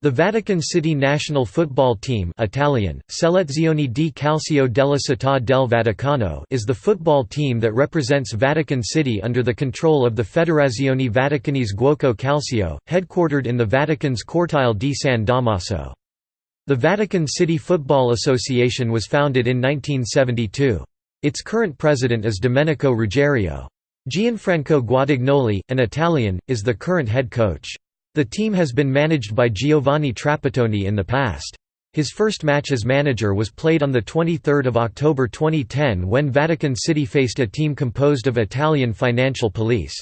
The Vatican City national football team Italian, Selezione di Calcio della Città del Vaticano is the football team that represents Vatican City under the control of the Federazione Vaticanese Giuoco Calcio, headquartered in the Vatican's Cortile di San Damaso. The Vatican City Football Association was founded in 1972. Its current president is Domenico Ruggiero. Gianfranco Guadagnoli, an Italian, is the current head coach. The team has been managed by Giovanni Trapattoni in the past. His first match as manager was played on 23 October 2010 when Vatican City faced a team composed of Italian financial police.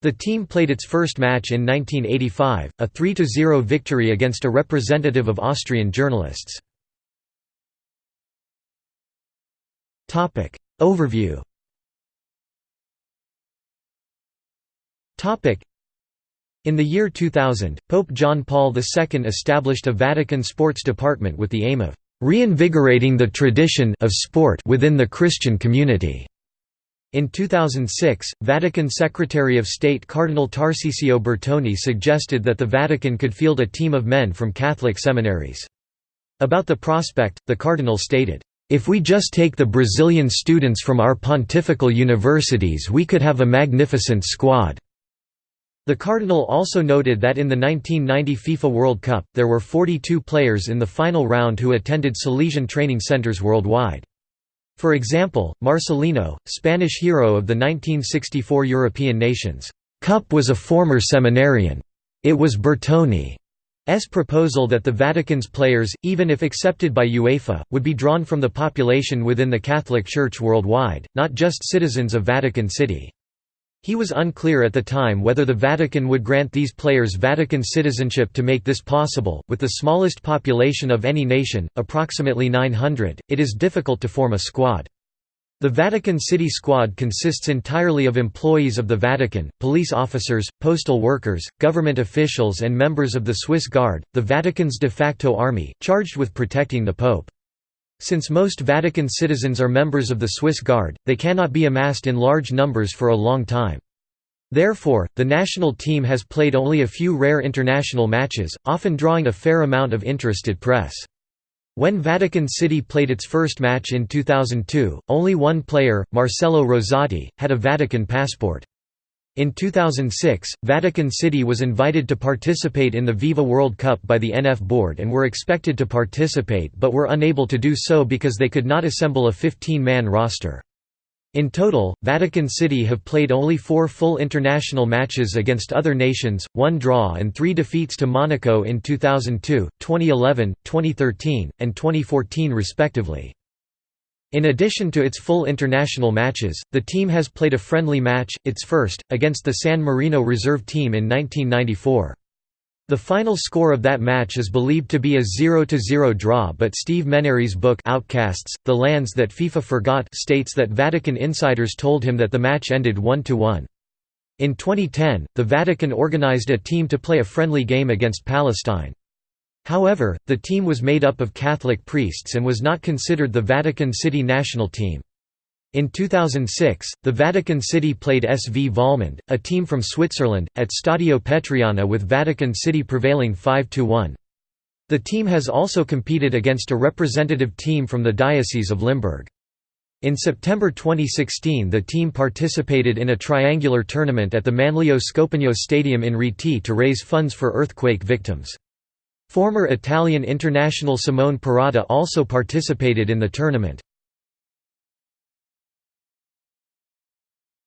The team played its first match in 1985, a 3–0 victory against a representative of Austrian journalists. Overview in the year 2000, Pope John Paul II established a Vatican sports department with the aim of reinvigorating the tradition of sport within the Christian community. In 2006, Vatican Secretary of State Cardinal Tarcisio Bertone suggested that the Vatican could field a team of men from Catholic seminaries. About the prospect, the cardinal stated, "...if we just take the Brazilian students from our pontifical universities we could have a magnificent squad." The Cardinal also noted that in the 1990 FIFA World Cup, there were 42 players in the final round who attended Salesian training centers worldwide. For example, Marcelino, Spanish hero of the 1964 European Nations Cup was a former seminarian. It was Bertone's proposal that the Vatican's players, even if accepted by UEFA, would be drawn from the population within the Catholic Church worldwide, not just citizens of Vatican City. He was unclear at the time whether the Vatican would grant these players Vatican citizenship to make this possible. With the smallest population of any nation, approximately 900, it is difficult to form a squad. The Vatican City Squad consists entirely of employees of the Vatican, police officers, postal workers, government officials and members of the Swiss Guard, the Vatican's de facto army, charged with protecting the Pope. Since most Vatican citizens are members of the Swiss Guard, they cannot be amassed in large numbers for a long time. Therefore, the national team has played only a few rare international matches, often drawing a fair amount of interested press. When Vatican City played its first match in 2002, only one player, Marcelo Rosati, had a Vatican passport. In 2006, Vatican City was invited to participate in the Viva World Cup by the NF board and were expected to participate but were unable to do so because they could not assemble a 15-man roster. In total, Vatican City have played only four full international matches against other nations, one draw and three defeats to Monaco in 2002, 2011, 2013, and 2014 respectively. In addition to its full international matches, the team has played a friendly match, its first, against the San Marino reserve team in 1994. The final score of that match is believed to be a 0–0 draw but Steve Menary's book Outcasts, The Lands That FIFA Forgot states that Vatican insiders told him that the match ended 1–1. In 2010, the Vatican organized a team to play a friendly game against Palestine. However, the team was made up of Catholic priests and was not considered the Vatican City national team. In 2006, the Vatican City played SV Vollmond, a team from Switzerland, at Stadio Petriana with Vatican City prevailing 5–1. The team has also competed against a representative team from the Diocese of Limburg. In September 2016 the team participated in a triangular tournament at the Manlio Scopigno Stadium in Rieti to raise funds for earthquake victims. Former Italian international Simone Perrotta also participated in the tournament.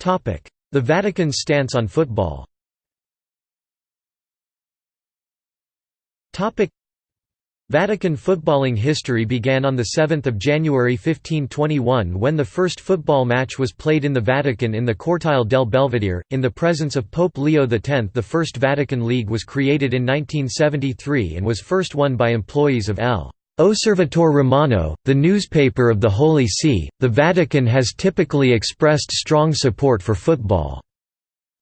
The Vatican's stance on football Vatican footballing history began on 7 January 1521 when the first football match was played in the Vatican in the Cortile del Belvedere, in the presence of Pope Leo X. The first Vatican League was created in 1973 and was first won by employees of L. Osservatore Romano, the newspaper of the Holy See. The Vatican has typically expressed strong support for football.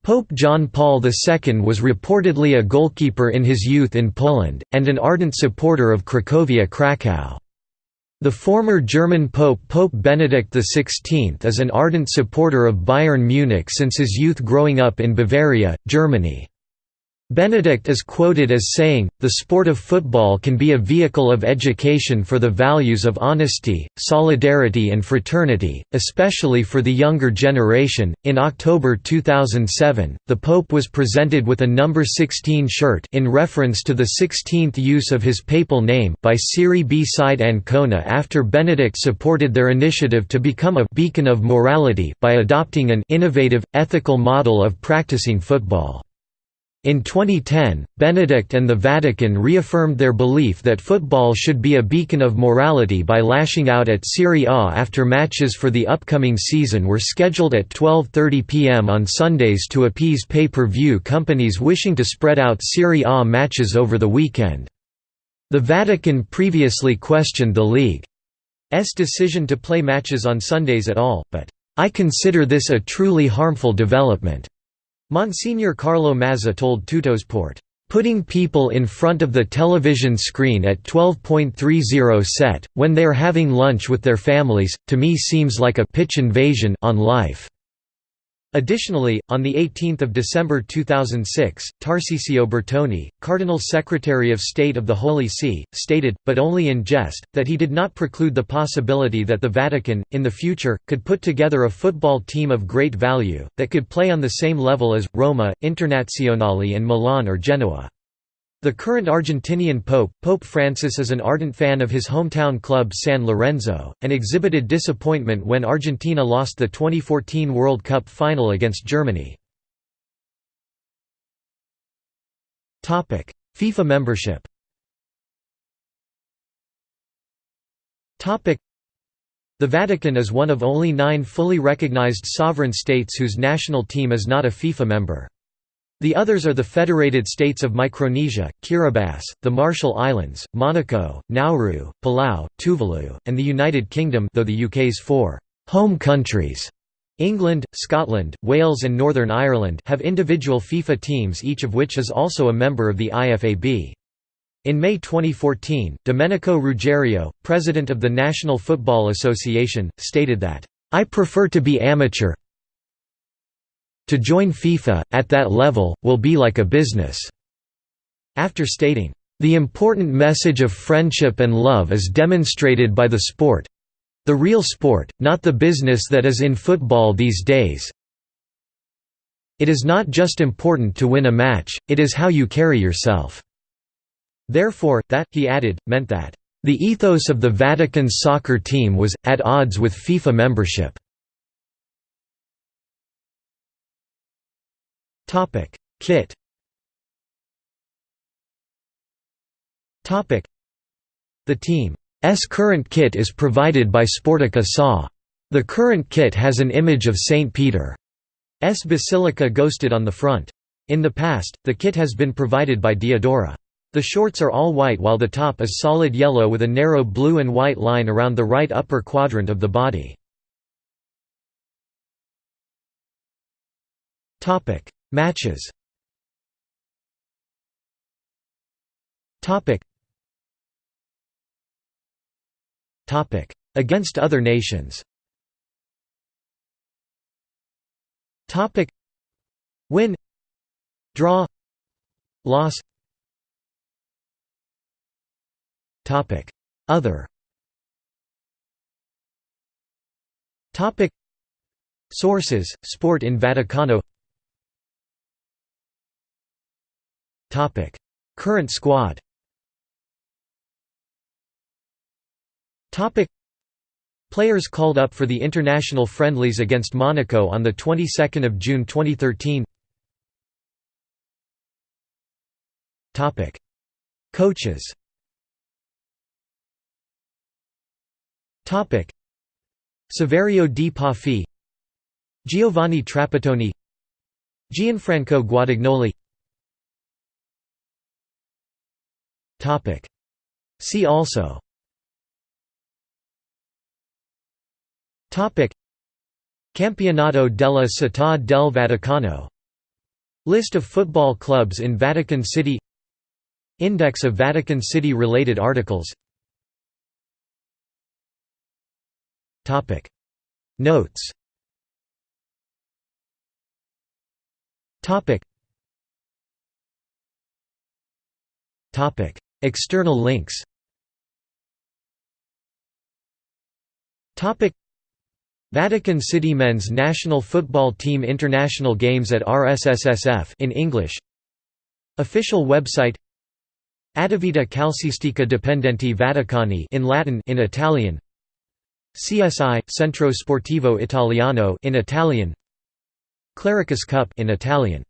Pope John Paul II was reportedly a goalkeeper in his youth in Poland, and an ardent supporter of Cracovia Krakow. The former German Pope Pope Benedict XVI is an ardent supporter of Bayern Munich since his youth growing up in Bavaria, Germany. Benedict is quoted as saying, The sport of football can be a vehicle of education for the values of honesty, solidarity, and fraternity, especially for the younger generation. In October 2007, the Pope was presented with a number 16 shirt in reference to the 16th use of his papal name by Serie B side Ancona after Benedict supported their initiative to become a beacon of morality by adopting an innovative, ethical model of practicing football. In 2010, Benedict and the Vatican reaffirmed their belief that football should be a beacon of morality by lashing out at Serie A after matches for the upcoming season were scheduled at 12.30 pm on Sundays to appease pay-per-view companies wishing to spread out Serie A matches over the weekend. The Vatican previously questioned the league's decision to play matches on Sundays at all, but, "...I consider this a truly harmful development." Monsignor Carlo Mazza told Tuttosport, "...putting people in front of the television screen at 12.30 set, when they are having lunch with their families, to me seems like a pitch invasion on life." Additionally, on 18 December 2006, Tarcisio Bertone, Cardinal Secretary of State of the Holy See, stated, but only in jest, that he did not preclude the possibility that the Vatican, in the future, could put together a football team of great value, that could play on the same level as, Roma, Internazionale and Milan or Genoa. The current Argentinian pope, Pope Francis is an ardent fan of his hometown club San Lorenzo, and exhibited disappointment when Argentina lost the 2014 World Cup final against Germany. FIFA membership The Vatican is one of only nine fully recognized sovereign states whose national team is not a FIFA member. The others are the Federated States of Micronesia, Kiribati, the Marshall Islands, Monaco, Nauru, Palau, Tuvalu, and the United Kingdom though the UK's four «home countries» England, Scotland, Wales and Northern Ireland have individual FIFA teams each of which is also a member of the IFAB. In May 2014, Domenico Ruggiero, president of the National Football Association, stated that, "...I prefer to be amateur, to join FIFA, at that level, will be like a business." After stating, "...the important message of friendship and love is demonstrated by the sport the real sport, not the business that is in football these days. It is not just important to win a match, it is how you carry yourself." Therefore, that, he added, meant that, "...the ethos of the Vatican's soccer team was, at odds with FIFA membership." Topic: Kit. Topic: The team's current kit is provided by Sportica SA. The current kit has an image of St. Peter's Basilica ghosted on the front. In the past, the kit has been provided by Diadora. The shorts are all white while the top is solid yellow with a narrow blue and white line around the right upper quadrant of the body. Topic Topic. Against other nations. Topic. Win. Draw. Loss. Topic. Other. Topic. Sources Sport in Vaticano Current squad. Players called up for the international friendlies against Monaco on the 22nd of June 2013. Topic: Coaches. Topic: Saverio Di Pafi, Giovanni Trapattoni, Gianfranco Guadagnoli See also. Topic. Campionato della Città del Vaticano. List of football clubs in Vatican City. Index of Vatican City-related articles. Topic. Notes. Topic. External links. Vatican City men's national football team international games at RSSSF in English. Official website. Attività Calcistica Dipendenti Vaticani in Latin in Italian. CSI Centro Sportivo Italiano in Italian. Clericus Cup in Italian